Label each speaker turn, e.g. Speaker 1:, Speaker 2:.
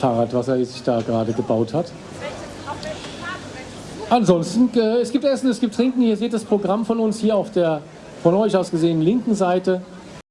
Speaker 1: Fahrrad, was er sich da gerade gebaut hat. Ansonsten, äh, es gibt Essen, es gibt Trinken. Ihr seht das Programm von uns hier auf der von euch aus gesehen linken Seite.